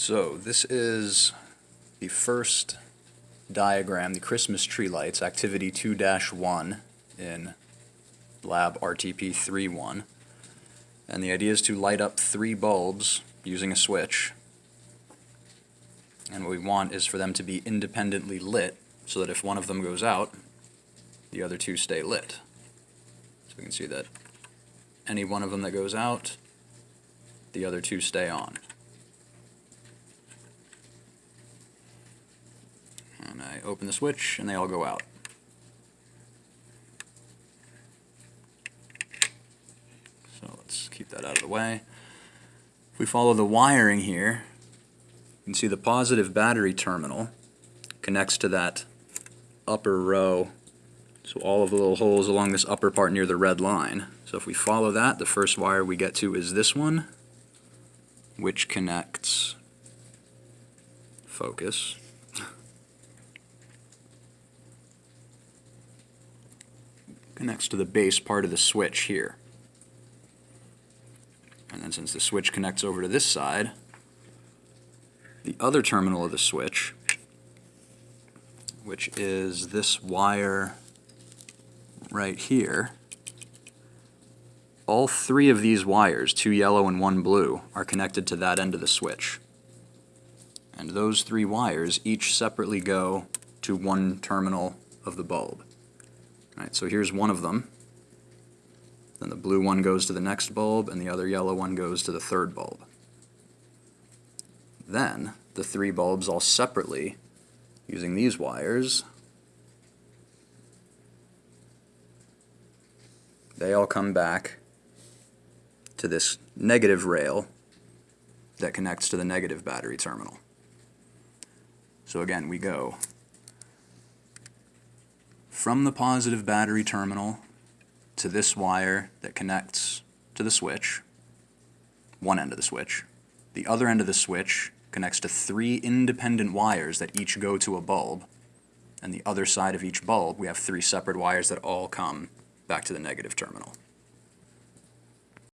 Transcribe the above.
So this is the first diagram, the Christmas tree lights, activity 2-1 in lab RTP 3.1. And the idea is to light up three bulbs using a switch. And what we want is for them to be independently lit so that if one of them goes out, the other two stay lit. So we can see that any one of them that goes out, the other two stay on. And I open the switch and they all go out. So let's keep that out of the way. If we follow the wiring here, you can see the positive battery terminal connects to that upper row. So all of the little holes along this upper part near the red line. So if we follow that, the first wire we get to is this one, which connects, focus, connects to the base part of the switch here. And then since the switch connects over to this side, the other terminal of the switch, which is this wire right here, all three of these wires, two yellow and one blue, are connected to that end of the switch. And those three wires each separately go to one terminal of the bulb. All right, so here's one of them. Then the blue one goes to the next bulb, and the other yellow one goes to the third bulb. Then, the three bulbs all separately, using these wires, they all come back to this negative rail that connects to the negative battery terminal. So again, we go from the positive battery terminal to this wire that connects to the switch, one end of the switch. The other end of the switch connects to three independent wires that each go to a bulb. And the other side of each bulb, we have three separate wires that all come back to the negative terminal.